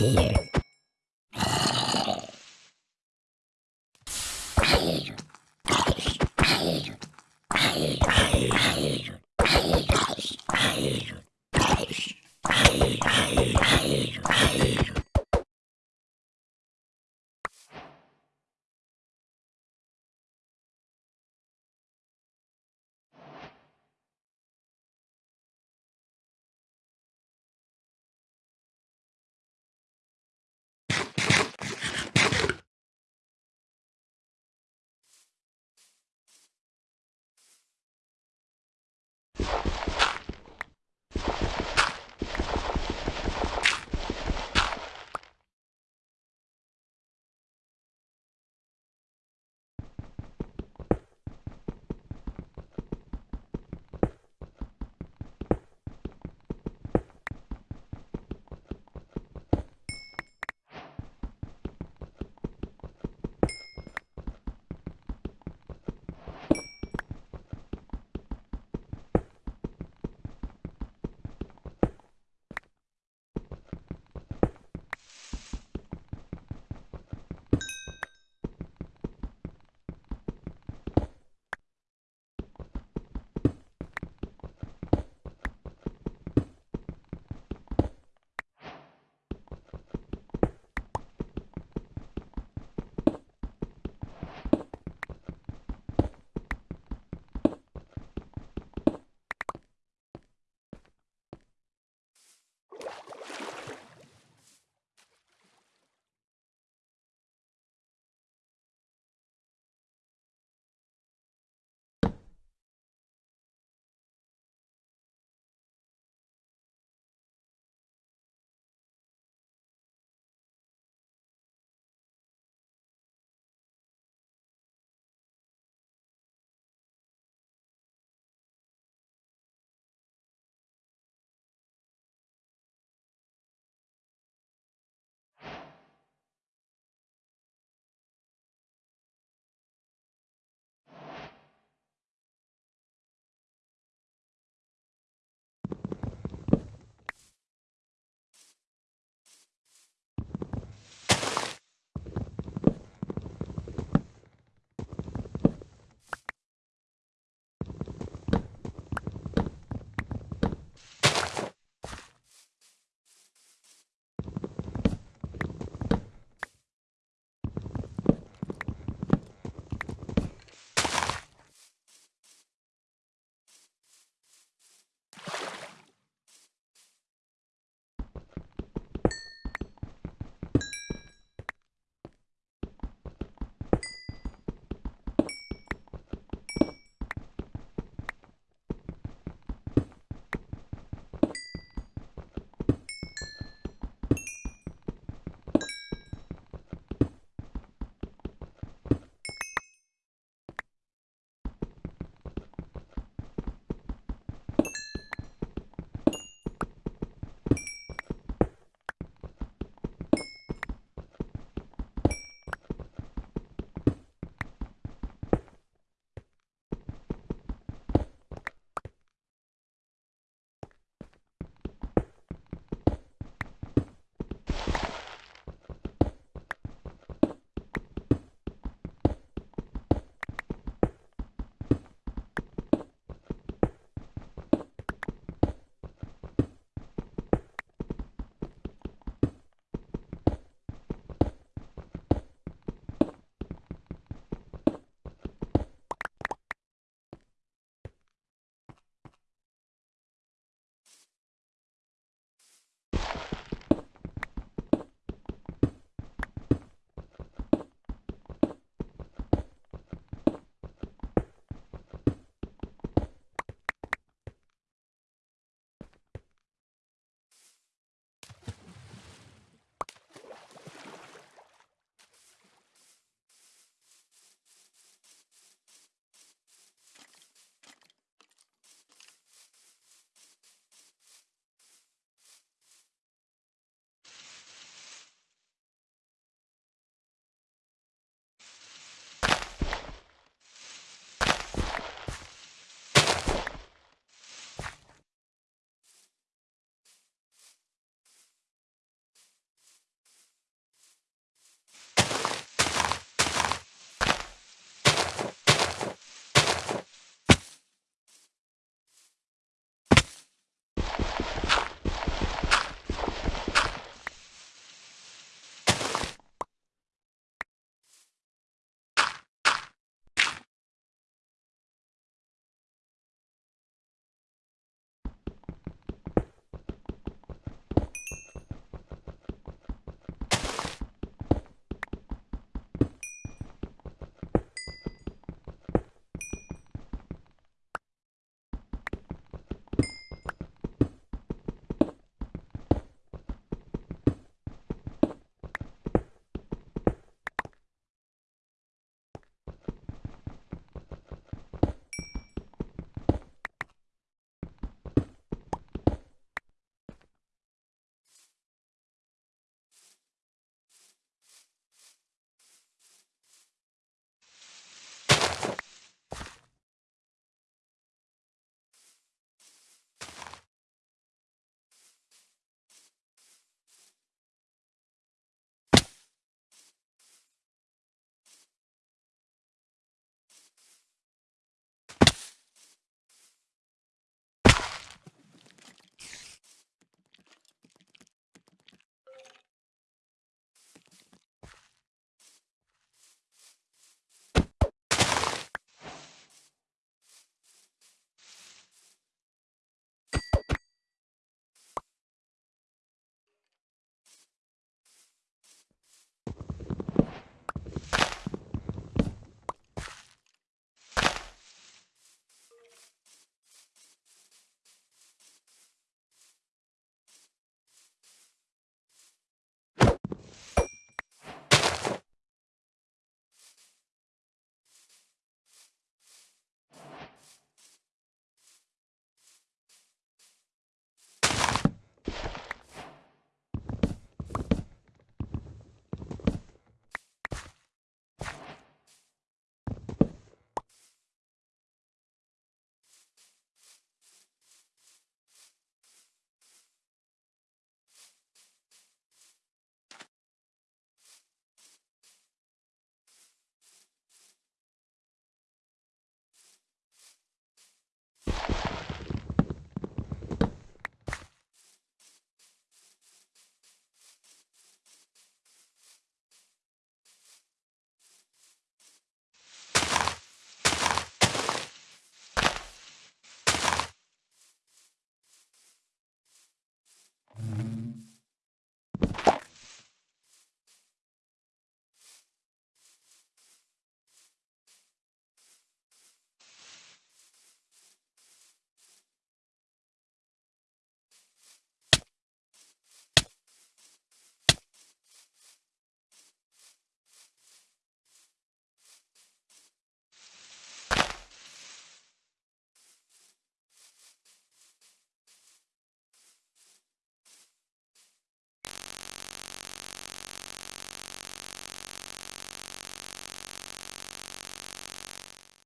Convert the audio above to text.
here.